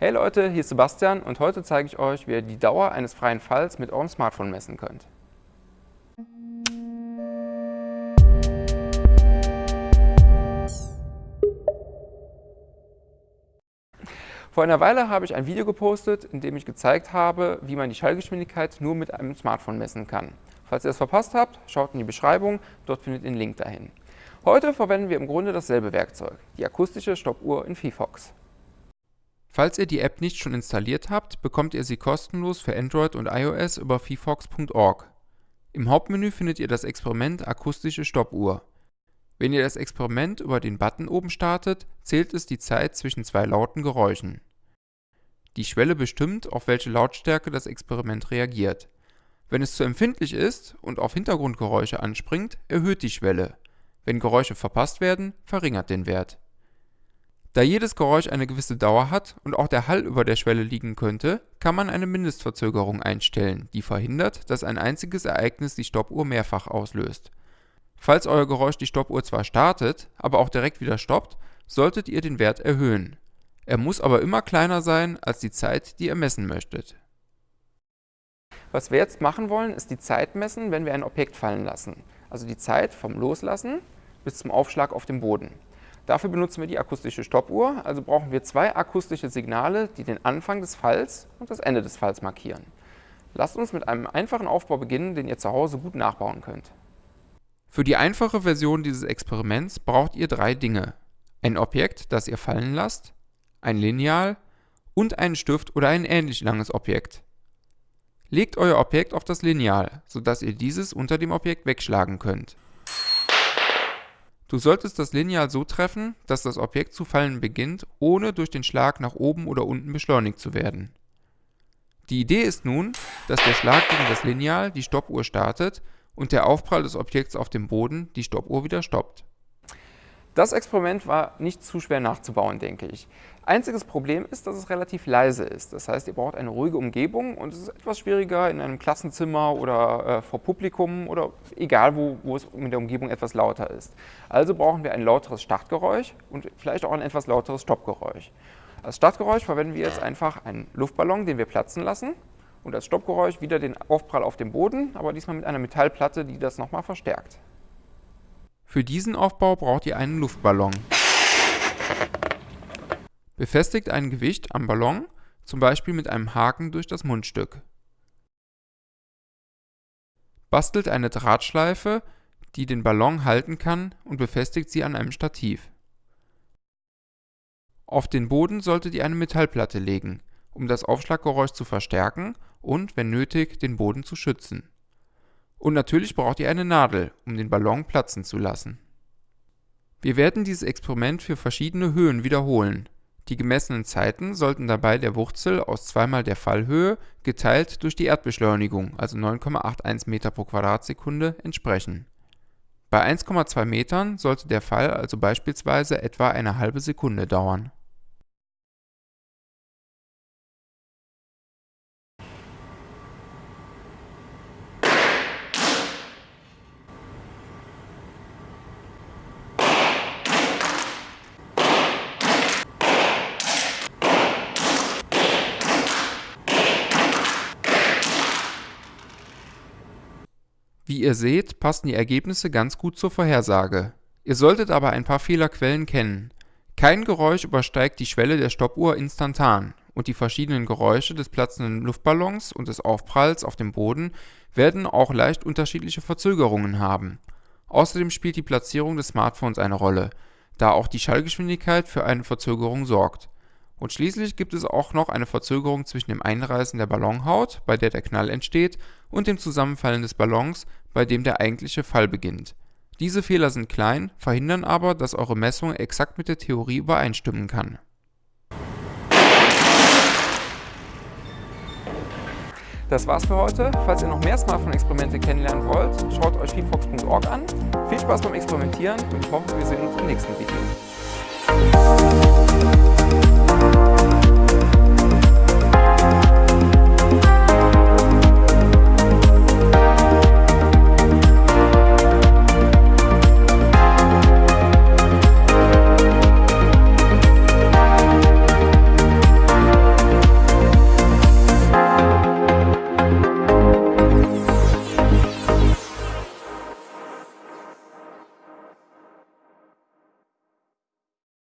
Hey Leute, hier ist Sebastian und heute zeige ich euch, wie ihr die Dauer eines freien Falls mit eurem Smartphone messen könnt. Vor einer Weile habe ich ein Video gepostet, in dem ich gezeigt habe, wie man die Schallgeschwindigkeit nur mit einem Smartphone messen kann. Falls ihr es verpasst habt, schaut in die Beschreibung, dort findet ihr den Link dahin. Heute verwenden wir im Grunde dasselbe Werkzeug, die akustische Stoppuhr in VFox. Falls ihr die App nicht schon installiert habt, bekommt ihr sie kostenlos für Android und iOS über vfox.org. Im Hauptmenü findet ihr das Experiment Akustische Stoppuhr. Wenn ihr das Experiment über den Button oben startet, zählt es die Zeit zwischen zwei lauten Geräuschen. Die Schwelle bestimmt, auf welche Lautstärke das Experiment reagiert. Wenn es zu empfindlich ist und auf Hintergrundgeräusche anspringt, erhöht die Schwelle. Wenn Geräusche verpasst werden, verringert den Wert. Da jedes Geräusch eine gewisse Dauer hat und auch der Hall über der Schwelle liegen könnte, kann man eine Mindestverzögerung einstellen, die verhindert, dass ein einziges Ereignis die Stoppuhr mehrfach auslöst. Falls euer Geräusch die Stoppuhr zwar startet, aber auch direkt wieder stoppt, solltet ihr den Wert erhöhen. Er muss aber immer kleiner sein als die Zeit, die ihr messen möchtet. Was wir jetzt machen wollen, ist die Zeit messen, wenn wir ein Objekt fallen lassen. Also die Zeit vom Loslassen bis zum Aufschlag auf dem Boden. Dafür benutzen wir die akustische Stoppuhr, also brauchen wir zwei akustische Signale, die den Anfang des Falls und das Ende des Falls markieren. Lasst uns mit einem einfachen Aufbau beginnen, den ihr zu Hause gut nachbauen könnt. Für die einfache Version dieses Experiments braucht ihr drei Dinge. Ein Objekt, das ihr fallen lasst, ein Lineal und einen Stift oder ein ähnlich langes Objekt. Legt euer Objekt auf das Lineal, sodass ihr dieses unter dem Objekt wegschlagen könnt. Du solltest das Lineal so treffen, dass das Objekt zu fallen beginnt, ohne durch den Schlag nach oben oder unten beschleunigt zu werden. Die Idee ist nun, dass der Schlag gegen das Lineal die Stoppuhr startet und der Aufprall des Objekts auf dem Boden die Stoppuhr wieder stoppt. Das Experiment war nicht zu schwer nachzubauen, denke ich. Einziges Problem ist, dass es relativ leise ist. Das heißt, ihr braucht eine ruhige Umgebung und es ist etwas schwieriger in einem Klassenzimmer oder äh, vor Publikum oder egal, wo, wo es mit der Umgebung etwas lauter ist. Also brauchen wir ein lauteres Startgeräusch und vielleicht auch ein etwas lauteres Stoppgeräusch. Als Startgeräusch verwenden wir jetzt einfach einen Luftballon, den wir platzen lassen und als Stoppgeräusch wieder den Aufprall auf dem Boden, aber diesmal mit einer Metallplatte, die das nochmal verstärkt. Für diesen Aufbau braucht ihr einen Luftballon. Befestigt ein Gewicht am Ballon, zum Beispiel mit einem Haken durch das Mundstück. Bastelt eine Drahtschleife, die den Ballon halten kann und befestigt sie an einem Stativ. Auf den Boden solltet ihr eine Metallplatte legen, um das Aufschlaggeräusch zu verstärken und, wenn nötig, den Boden zu schützen. Und natürlich braucht ihr eine Nadel, um den Ballon platzen zu lassen. Wir werden dieses Experiment für verschiedene Höhen wiederholen. Die gemessenen Zeiten sollten dabei der Wurzel aus zweimal der Fallhöhe geteilt durch die Erdbeschleunigung, also 9,81 Meter pro Quadratsekunde, entsprechen. Bei 1,2 Metern sollte der Fall also beispielsweise etwa eine halbe Sekunde dauern Wie ihr seht, passen die Ergebnisse ganz gut zur Vorhersage. Ihr solltet aber ein paar Fehlerquellen kennen. Kein Geräusch übersteigt die Schwelle der Stoppuhr instantan und die verschiedenen Geräusche des platzenden Luftballons und des Aufpralls auf dem Boden werden auch leicht unterschiedliche Verzögerungen haben. Außerdem spielt die Platzierung des Smartphones eine Rolle, da auch die Schallgeschwindigkeit für eine Verzögerung sorgt und schließlich gibt es auch noch eine Verzögerung zwischen dem Einreißen der Ballonhaut, bei der der Knall entsteht, und dem Zusammenfallen des Ballons, bei dem der eigentliche Fall beginnt. Diese Fehler sind klein, verhindern aber, dass eure Messung exakt mit der Theorie übereinstimmen kann. Das war's für heute. Falls ihr noch mehr Smartphone-Experimente kennenlernen wollt, schaut euch vfox.org an. Viel Spaß beim Experimentieren und ich hoffe, wir sehen uns im nächsten Video.